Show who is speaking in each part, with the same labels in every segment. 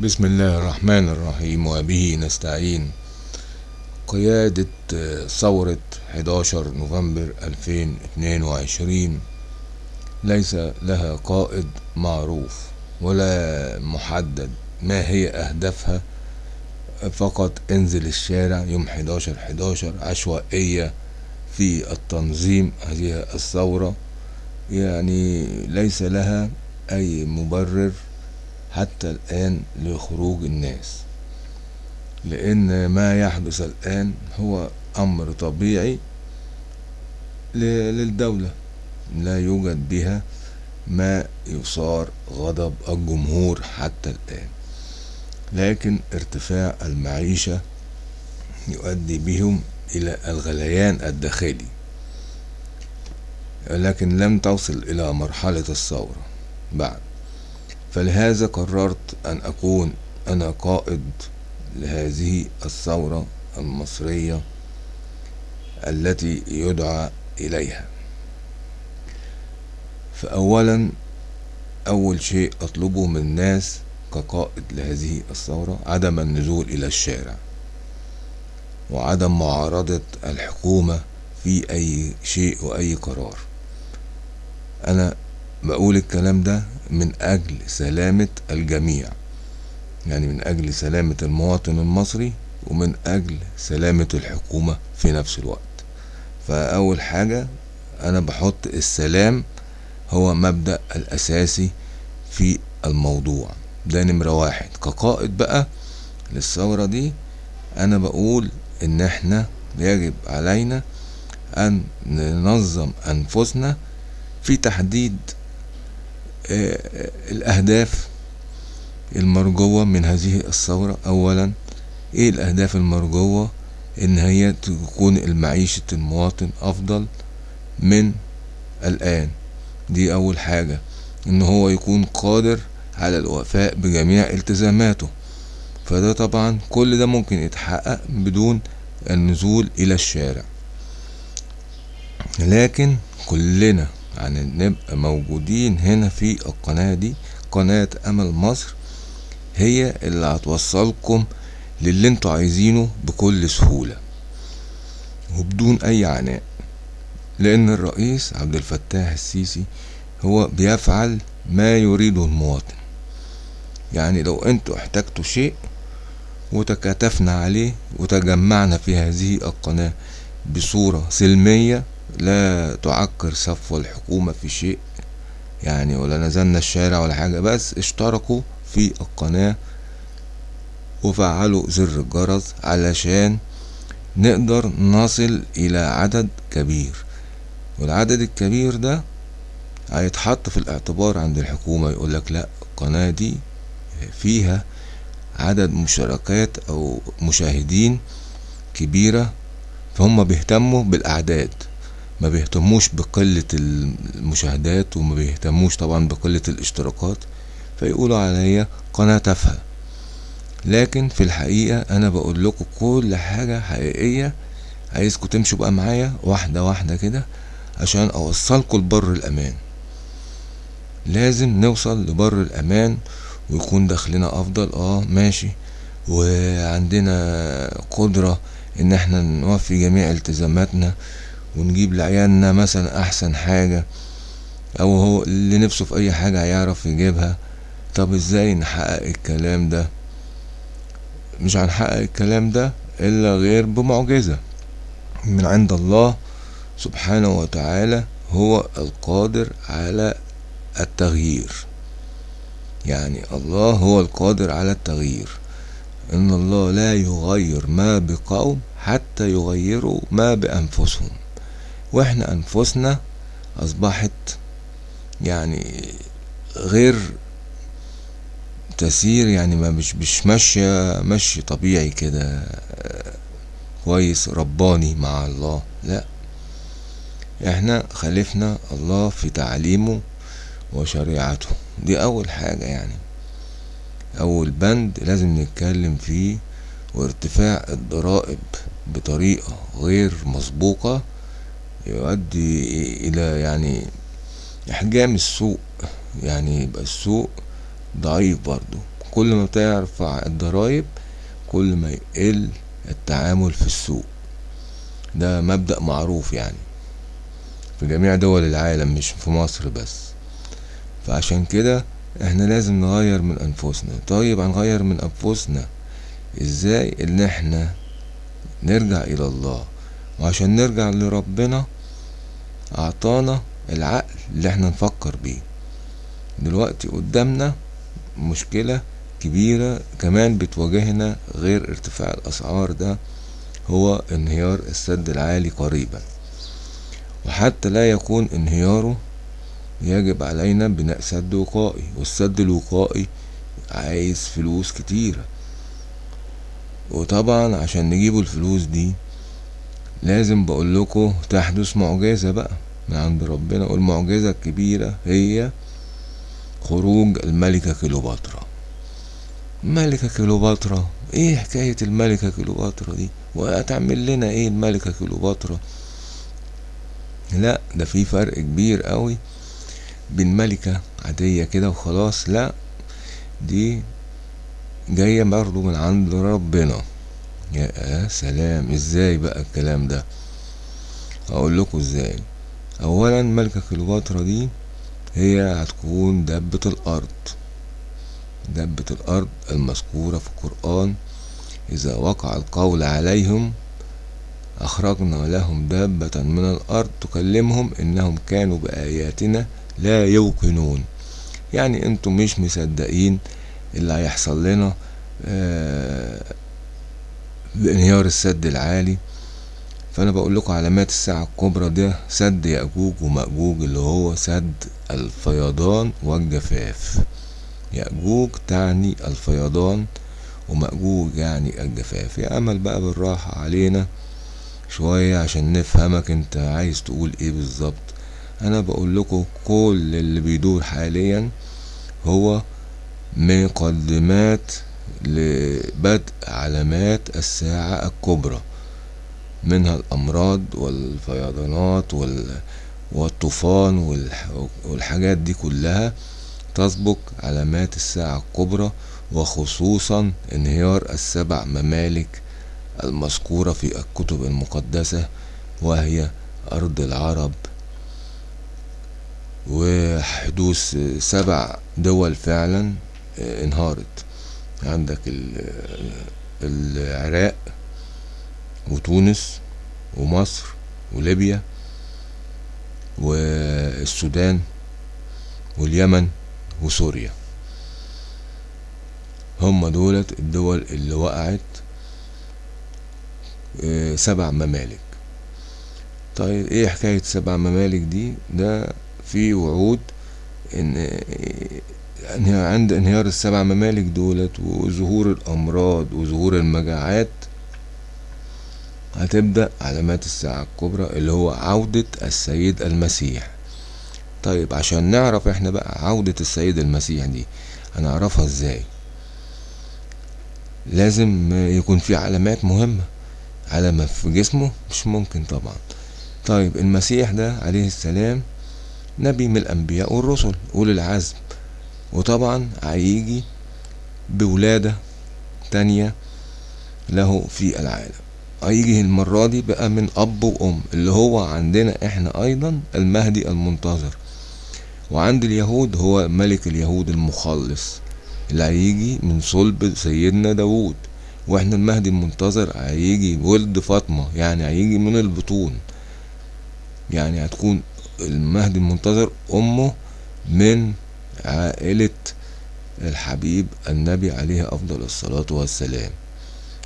Speaker 1: بسم الله الرحمن الرحيم وبه نستعين. قيادة ثورة 11 نوفمبر 2022 ليس لها قائد معروف ولا محدد ما هي أهدافها فقط انزل الشارع يوم 11 11 عشوائية في التنظيم هذه الثورة. يعني ليس لها أي مبرر حتى الآن لخروج الناس. لأن ما يحدث الآن هو أمر طبيعي للدولة. لا يوجد بها ما يثار غضب الجمهور حتى الآن. لكن ارتفاع المعيشة يؤدي بهم إلى الغليان الداخلي. لكن لم تصل إلى مرحلة الثورة. بعد فلهذا قررت أن أكون أنا قائد لهذه الثورة المصرية التي يدعى إليها. فأولا أول شيء أطلبه من الناس كقائد لهذه الثورة عدم النزول إلى الشارع وعدم معارضة الحكومة في أي شيء وأي قرار. أنا بقول الكلام ده من أجل سلامة الجميع. يعني من أجل سلامة المواطن المصري ومن أجل سلامة الحكومة في نفس الوقت. فأول حاجة أنا بحط السلام هو مبدأ الأساسي في الموضوع. ده نمرة واحد. كقائد بقى للثورة دي أنا بقول إن إحنا يجب علينا أن ننظم أنفسنا في تحديد الأهداف المرجوة من هذه الثورة. أولا إيه الأهداف المرجوة؟ إن هي تكون المعيشة المواطن أفضل من الآن. دي أول حاجة. إن هو يكون قادر على الوفاء بجميع التزاماته. فده طبعا كل ده ممكن يتحقق بدون النزول إلى الشارع. لكن كلنا يعني نبقى موجودين هنا في القناة دي. قناة أمل مصر هي اللي هتوصلكم للي أنتوا عايزينه بكل سهولة وبدون أي عناء لأن الرئيس عبد الفتاح السيسي هو بيفعل ما يريده المواطن. يعني لو أنتوا احتجتوا شيء وتكاتفنا عليه وتجمعنا في هذه القناة بصورة سلمية لا تعكر صفو الحكومة في شيء يعني ولا نزلنا الشارع ولا حاجة بس اشتركوا في القناة وفعلوا زر الجرس علشان نقدر نصل إلى عدد كبير. والعدد الكبير ده هيتحط في الاعتبار عند الحكومة يقولك لا القناة دي فيها عدد مشاركات أو مشاهدين كبيرة فهم بيهتموا بالأعداد. ما بيهتموش بقلة المشاهدات وما بيهتموش طبعا بقلة الاشتراكات فيقولوا عليا قناة تافهة. لكن في الحقيقة أنا بقول لكم كل حاجة حقيقية عايزكم تمشوا بقى معايا واحدة واحدة كده عشان أوصلكم لبر الأمان. لازم نوصل لبر الأمان ويكون دخلنا أفضل آه ماشي. وعندنا قدرة إن إحنا نوفي جميع التزاماتنا ونجيب لعيالنا مثلا أحسن حاجة أو هو اللي نفسه في أي حاجة هيعرف يجيبها. طب إزاي نحقق الكلام ده؟ مش هنحقق الكلام ده إلا غير بمعجزة. من عند الله سبحانه وتعالى هو القادر على التغيير. يعني الله هو القادر على التغيير. إن الله لا يغير ما بقوم حتى يغيروا ما بأنفسهم. وإحنا أنفسنا أصبحت يعني غير تسير يعني ما مش مش ماشية مشي طبيعي كده كويس رباني مع الله. لا إحنا خالفنا الله في تعليمه وشريعته. دي أول حاجة يعني. أول بند لازم نتكلم فيه وارتفاع الضرائب بطريقة غير مسبوقة يؤدي إلى يعني إحجام السوق يعني يبقى السوق ضعيف برضو كل ما ترفع الضرايب كل ما يقل التعامل في السوق ده مبدأ معروف يعني. في جميع دول العالم مش في مصر بس. فعشان كده إحنا لازم نغير من أنفسنا. طيب هنغير من أنفسنا إزاي إن إحنا نرجع إلى الله؟ وعشان نرجع لربنا أعطانا العقل اللي إحنا نفكر بيه. دلوقتي قدامنا مشكلة كبيرة كمان بتواجهنا غير ارتفاع الأسعار ده هو انهيار السد العالي قريبا. وحتى لا يكون انهياره يجب علينا بناء سد وقائي والسد الوقائي عايز فلوس كتيرة. وطبعا عشان نجيبوا الفلوس دي لازم بقول لكم تحدث معجزة بقى من عند ربنا. والمعجزة الكبيرة هي خروج الملكة كليوباترا. الملكة كليوباترا إيه حكاية الملكة كليوباترا دي؟ وهتعمل لنا إيه الملكة كليوباترا؟ لا ده في فرق كبير قوي بين ملكة عادية كده وخلاص. لا دي جاية برضه من عند ربنا. يا سلام إزاي بقى الكلام ده؟ أقول لكم إزاي. اولا ملكة كليوباترا دي هي هتكون دبة الأرض. دبة الأرض المذكورة في القرآن إذا وقع القول عليهم أخرجنا لهم دابة من الأرض تكلمهم إنهم كانوا بآياتنا لا يوقنون. يعني أنتم مش مصدقين اللي هيحصل لنا آه بانهيار السد العالي. فأنا بقول لكم علامات الساعة الكبرى ده سد يأجوج ومأجوج اللي هو سد الفيضان والجفاف. يأجوج تعني الفيضان ومأجوج يعني الجفاف. يا أمل بقى بالراحة علينا شوية عشان نفهمك أنت عايز تقول إيه بالظبط. أنا بقول لكم كل اللي بيدور حاليا هو مقدمات لبدء علامات الساعة الكبرى منها الأمراض والفيضانات والطوفان والحاجات دي كلها تسبق علامات الساعة الكبرى وخصوصا انهيار السبع ممالك المذكورة في الكتب المقدسة وهي أرض العرب. وحدوث سبع دول فعلا انهارت. عندك العراق وتونس ومصر وليبيا والسودان واليمن وسوريا. هم دولت الدول اللي وقعت سبع ممالك. طيب إيه حكاية سبع ممالك دي؟ ده في وعود إن عند انهيار السبع ممالك دولت وظهور الأمراض وظهور المجاعات هتبدأ علامات الساعة الكبرى اللي هو عودة السيد المسيح. طيب عشان نعرف إحنا بقى عودة السيد المسيح دي هنعرفها إزاي؟ لازم يكون في علامات مهمة. علامة في جسمه مش ممكن طبعا. طيب المسيح ده عليه السلام نبي من الأنبياء والرسل أولي العزم. وطبعا هيجي بولادة تانية له في العالم. هيجي المرة دي بقى من أب وأم اللي هو عندنا إحنا أيضا المهدي المنتظر. وعند اليهود هو ملك اليهود المخلص اللي هيجي من صلب سيدنا داوود. وإحنا المهدي المنتظر هيجي ولد فاطمة يعني هيجي من البطون. يعني هتكون المهدي المنتظر أمه من عائلة الحبيب النبي عليه أفضل الصلاة والسلام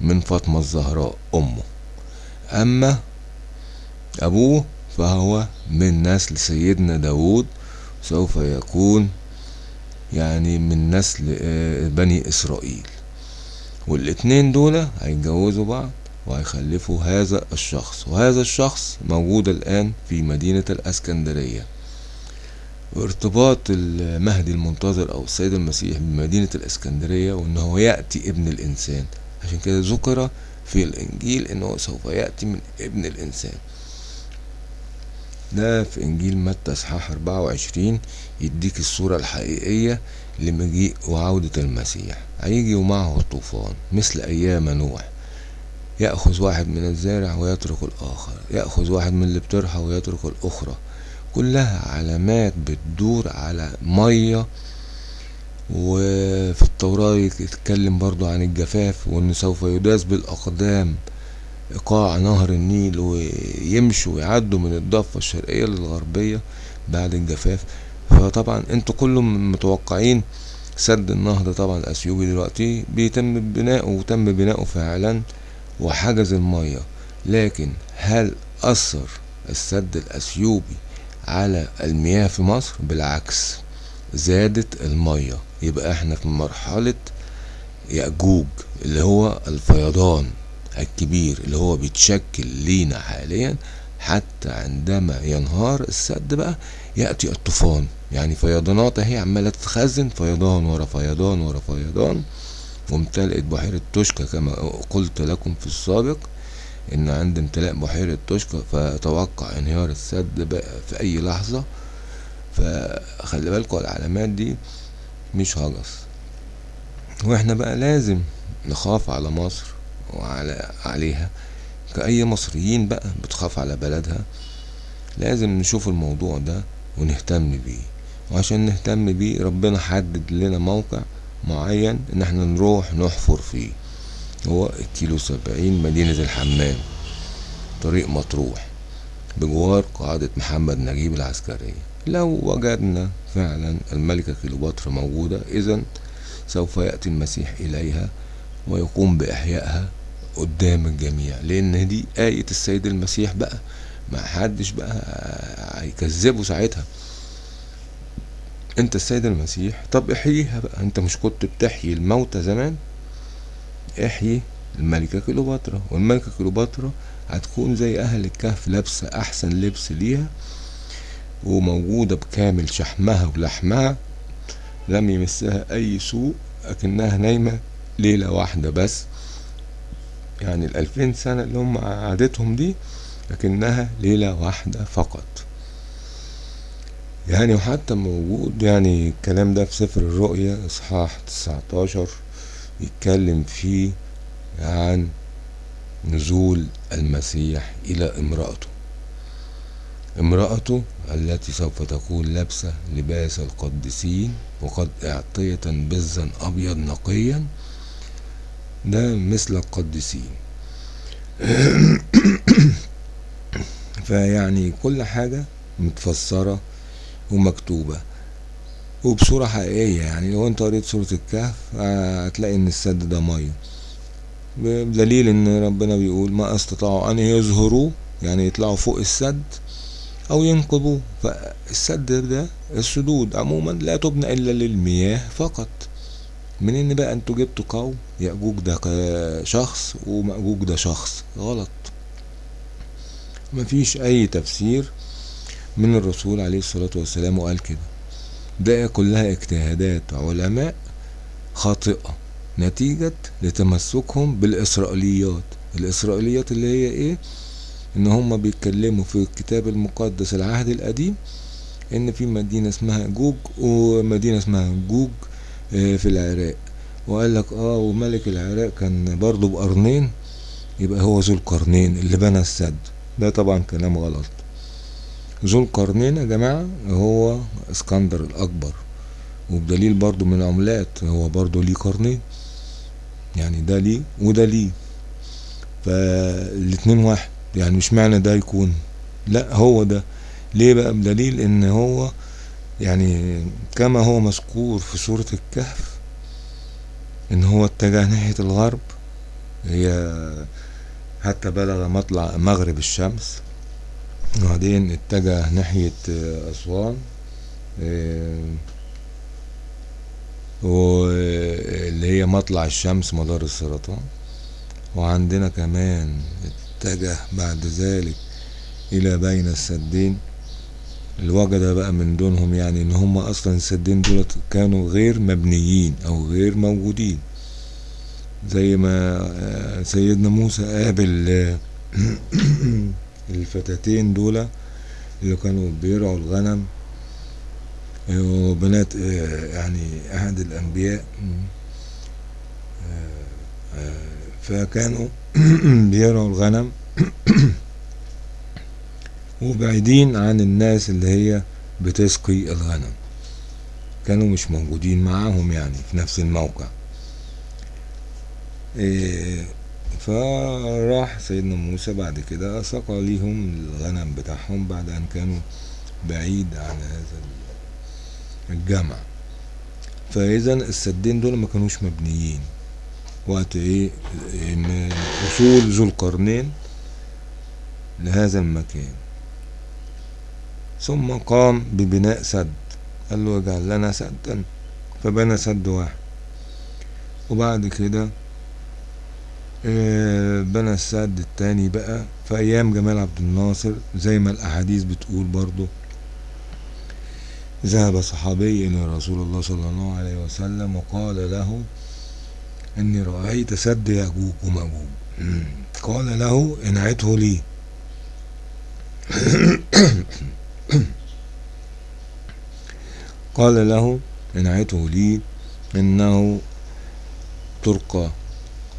Speaker 1: من فاطمة الزهراء أمه. أما أبوه فهو من نسل سيدنا داود سوف يكون يعني من نسل بني إسرائيل. والاتنين دول هيتجوزوا بعض وهيخلفوا هذا الشخص وهذا الشخص موجود الآن في مدينة الأسكندرية. وارتباط المهدي المنتظر أو السيد المسيح بمدينة الأسكندرية وأنه يأتي ابن الإنسان. عشان كده ذكر في الإنجيل أنه سوف يأتي من ابن الإنسان. ده في إنجيل متى إصحاح 24 يديك الصورة الحقيقية لمجيء وعودة المسيح. هيجي ومعه الطوفان مثل أيام نوح. يأخذ واحد من الزارع ويترك الآخر. يأخذ واحد من اللي بترحى ويترك الأخرى. كلها علامات بتدور على مية وفي التوراة يتكلم برضو عن الجفاف وأن سوف يداس بالأقدام إيقاع نهر النيل ويمشوا ويعدوا من الضفة الشرقية للغربية بعد الجفاف. فطبعا أنتوا كلهم متوقعين سد النهضة طبعا الأثيوبي دلوقتي بيتم بناؤه وتم بناؤه فعلا وحجز المية. لكن هل أثر السد الأثيوبي على المياه في مصر بالعكس زادت المية يبقى إحنا في مرحلة يأجوج اللي هو الفيضان الكبير اللي هو بيتشكل لينا حاليا. حتى عندما ينهار السد بقى يأتي الطوفان. يعني فيضانات اهي عمالة تتخزن فيضان ورا فيضان ورا فيضان. وامتلئت بحيرة توشكا كما قلت لكم في السابق. إن عند امتلاء بحيرة توشكا فتوقع انهيار السد بقى في أي لحظة. فخلي بالكوا العلامات دي مش هجس. وإحنا بقى لازم نخاف على مصر وعلى عليها. كأي مصريين بقى بتخاف على بلدها. لازم نشوف الموضوع ده ونهتم بيه. وعشان نهتم بيه ربنا حدد لنا موقع معين إن إحنا نروح نحفر فيه. هو الكيلو سبعين مدينة الحمام طريق مطروح بجوار قاعدة محمد نجيب العسكرية. لو وجدنا فعلا الملكة كيلوباترا موجودة إذا سوف يأتي المسيح إليها ويقوم بإحيائها قدام الجميع لأن دي آية السيد المسيح بقى. ما حدش بقى هيكذبه ساعتها. أنت السيد المسيح طب إحييها بقى. أنت مش كنت بتحيي الموتى زمان؟ إحيي الملكة كليوباترا والملكة كليوباترا هتكون زي أهل الكهف لابسة أحسن لبس ليها وموجودة بكامل شحمها ولحمها لم يمسها أي سوء لكنها نايمة ليلة واحدة بس. يعني الألفين سنة اللي هم قعدتهم دي لكنها ليلة واحدة فقط. يعني وحتى موجود يعني الكلام ده في سفر الرؤيا إصحاح تسعتاشر. يتكلم فيه عن نزول المسيح إلى امرأته. امرأته التي سوف تكون لابسة لباس القديسين وقد اعطية بزا أبيض نقيا ده مثل القديسين. فيعني كل حاجة متفسرة ومكتوبة. وبصورة حقيقية يعني لو أنت قريت سورة الكهف هتلاقي إن السد ده مية. بدليل إن ربنا بيقول ما استطاعوا أن يظهروا يعني يطلعوا فوق السد أو ينقبوه. فالسد ده السدود عموما لا تبنى إلا للمياه فقط. منين بقى أنتوا جبتوا قوم يأجوج ده شخص ومأجوج ده شخص؟ غلط. مفيش أي تفسير من الرسول عليه الصلاة والسلام وقال كده. ده كلها اجتهادات علماء خاطئة نتيجة لتمسكهم بالإسرائيليات. الإسرائيليات اللي هي إيه؟ إن هم بيتكلموا في الكتاب المقدس العهد القديم إن في مدينة اسمها جوج ومدينة اسمها جوج في العراق. وقال لك آه وملك العراق كان برضه بقرنين يبقى هو ذو القرنين اللي بنى السد. ده طبعا كلام غلط. ذو القرنين يا جماعة هو اسكندر الأكبر. وبدليل برضو من عملات هو برضو ليه قرنين. يعني ده ليه وده ليه. فالاتنين واحد. يعني مش معنى ده يكون. لا هو ده. ليه بقى؟ بدليل إن هو يعني كما هو مذكور في سورة الكهف إن هو اتجه ناحية الغرب. هي حتى بلغ مطلع مغرب الشمس. وبعدين اتجه ناحية أسوان. واللي هي مطلع الشمس مدار السرطان. وعندنا كمان اتجه بعد ذلك إلى بين السدين. اللي وجد بقى من دونهم يعني إن هم أصلا السدين دول كانوا غير مبنيين أو غير موجودين. زي ما سيدنا موسى قابل الفتاتين دول اللي كانوا بيرعوا الغنم آه، وبنات آه، يعني أحد الأنبياء. آه، آه، فكانوا بيرعوا الغنم. وبعيدين عن الناس اللي هي بتسقي الغنم. كانوا مش موجودين معاهم يعني في نفس الموقع. فراح سيدنا موسى بعد كده سقى ليهم الغنم بتاعهم بعد أن كانوا بعيد عن هذا الجمع. فإذا السدين دول ما كانوش مبنيين. وقت إيه؟ إيه، م- وصول ذو القرنين لهذا المكان. ثم قام ببناء سد. قال له اجعل لنا سدا. فبنى سد واحد. وبعد كده بنى السد التاني بقى في أيام جمال عبد الناصر زي ما الأحاديث بتقول برضو ذهب صحابي إلى رسول الله صلى الله عليه وسلم وقال له إني رأيت سد يأجوج وماجوج مم. قال له انعته لي. قال له انعته لي إنه ترقى.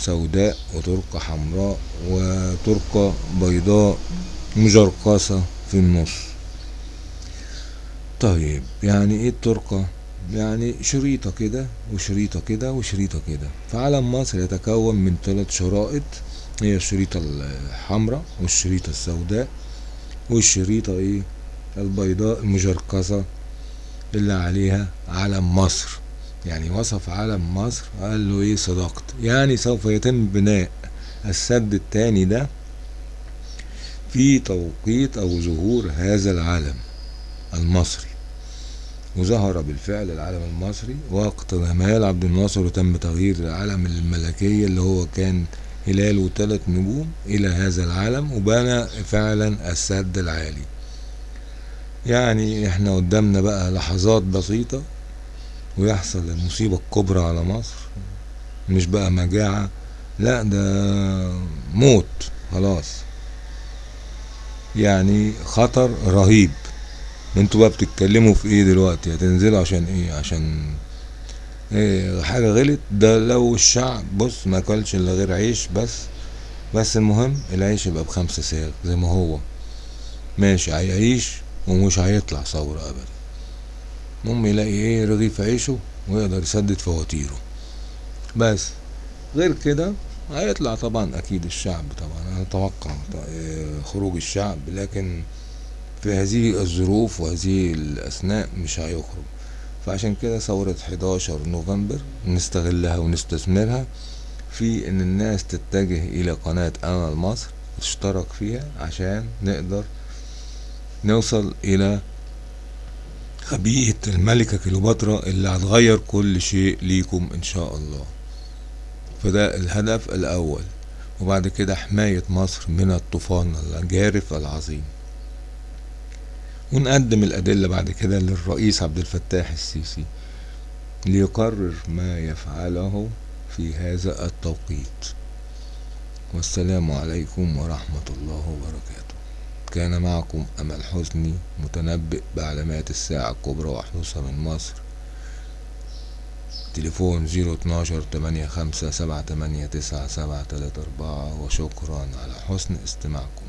Speaker 1: سوداء وترقى حمراء وترقى بيضاء مجرقصة في النص. طيب يعني إيه الترقة يعني شريطة كده وشريطة كده وشريطة كده. فعلم مصر يتكون من ثلاث شرائط هي الشريطة الحمراء والشريطة السوداء والشريطة إيه؟ البيضاء المجرقصة اللي عليها علم مصر. يعني وصف علم مصر قال له إيه صدقت. يعني سوف يتم بناء السد التاني ده في توقيت أو ظهور هذا العلم المصري. وظهر بالفعل العلم المصري وقت جمال عبد الناصر وتم تغيير العلم الملكية اللي هو كان هلاله ثلاث نجوم إلى هذا العلم وبنى فعلا السد العالي. يعني إحنا قدامنا بقى لحظات بسيطة ويحصل المصيبة الكبرى على مصر مش بقى مجاعة لا ده موت خلاص. يعني خطر رهيب. أنتوا بقى بتتكلموا في إيه دلوقتي؟ هتنزلوا عشان إيه؟ عشان إيه؟ حاجة غلط؟ ده لو الشعب بص ما أكلش إلا غير عيش بس. بس المهم العيش يبقى بخمسة ساغ زي ما هو. ماشي هيعيش ومش هيطلع ثورة ابدا. المهم يلاقي إيه رغيف عيشه ويقدر يسدد فواتيره. بس غير كده هيطلع طبعا أكيد الشعب طبعا. أنا أتوقع خروج الشعب لكن في هذه الظروف وهذه الأثناء مش هيخرج. فعشان كده ثورة 11 نوفمبر نستغلها ونستثمرها في إن الناس تتجه إلى قناة امل مصر وتشترك فيها عشان نقدر نوصل إلى خبيئة الملكة كليوباترا اللي هتغير كل شيء ليكم إن شاء الله. فده الهدف الأول. وبعد كده حماية مصر من الطوفان الجارف العظيم. ونقدم الأدلة بعد كده للرئيس عبد الفتاح السيسي ليقرر ما يفعله في هذا التوقيت. والسلام عليكم ورحمة الله وبركاته. كان معكم أمل حسني متنبئ بعلامات الساعة الكبرى وحدوثها من مصر. تليفون زيرو اتناشر تمانية خمسة سبعة تمانية تسعة سبعة تلاتة أربعة. وشكرا على حسن استماعكم.